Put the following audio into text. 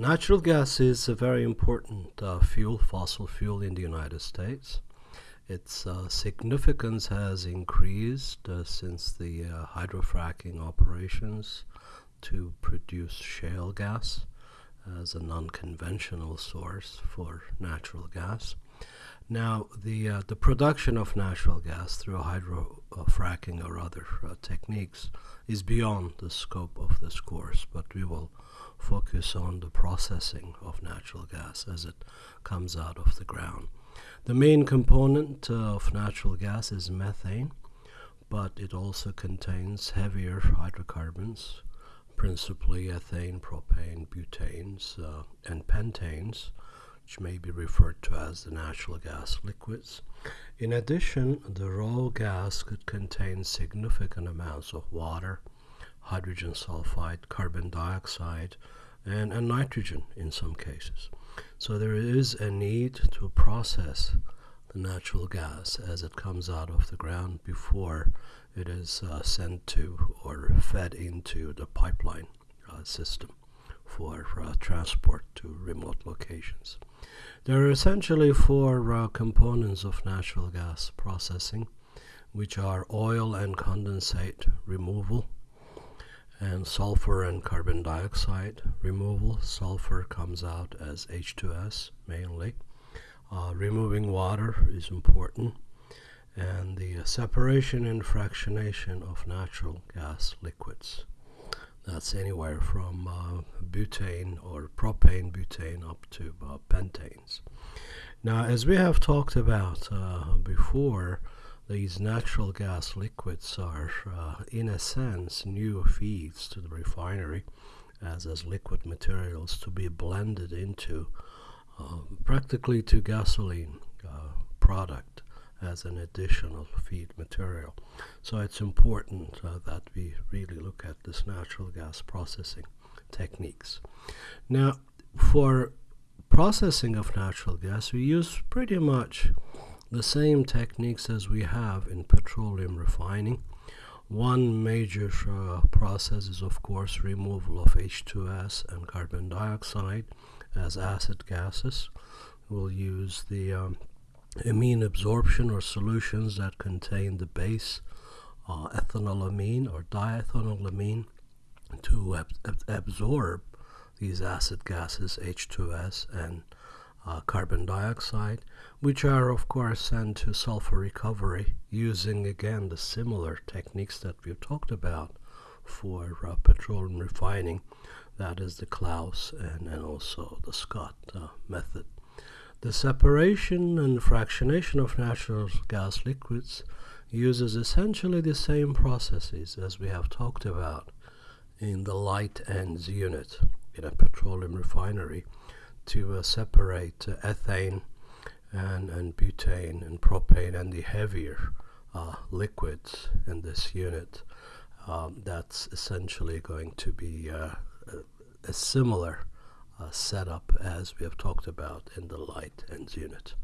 Natural gas is a very important uh, fuel, fossil fuel in the United States. Its uh, significance has increased uh, since the uh, hydrofracking operations to produce shale gas as a non-conventional source for natural gas. Now, the uh, the production of natural gas through hydrofracking or other uh, techniques is beyond the scope of this course, but we will focus on the processing of natural gas as it comes out of the ground. The main component uh, of natural gas is methane, but it also contains heavier hydrocarbons, principally ethane, propane, butanes, uh, and pentanes, which may be referred to as the natural gas liquids. In addition, the raw gas could contain significant amounts of water, hydrogen sulfide, carbon dioxide, and, and nitrogen in some cases. So there is a need to process the natural gas as it comes out of the ground before it is uh, sent to or fed into the pipeline uh, system for uh, transport to remote locations. There are essentially four uh, components of natural gas processing, which are oil and condensate removal, and sulfur and carbon dioxide removal. Sulfur comes out as H2S mainly. Uh, removing water is important and the separation and fractionation of natural gas liquids. That's anywhere from uh, butane or propane butane up to uh, pentanes. Now, as we have talked about uh, before, these natural gas liquids are, uh, in a sense, new feeds to the refinery as, as liquid materials to be blended into uh, practically to gasoline product as an additional feed material. So it's important uh, that we really look at this natural gas processing techniques. Now, for processing of natural gas, we use pretty much the same techniques as we have in petroleum refining. One major uh, process is, of course, removal of H2S and carbon dioxide as acid gases. We'll use the um, amine absorption or solutions that contain the base uh, ethanolamine or diethanolamine to ab absorb these acid gases H2S and uh, carbon dioxide, which are of course sent to sulfur recovery using again the similar techniques that we've talked about for uh, petroleum refining, that is the Claus and, and also the SCOT uh, method. The separation and fractionation of natural gas liquids uses essentially the same processes as we have talked about in the light ends unit in a petroleum refinery to uh, separate uh, ethane and, and butane and propane and the heavier uh, liquids in this unit. Um, that's essentially going to be uh, a, a similar Uh, setup as we have talked about in the light ends unit.